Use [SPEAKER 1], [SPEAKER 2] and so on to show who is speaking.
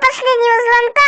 [SPEAKER 1] последнего звонка.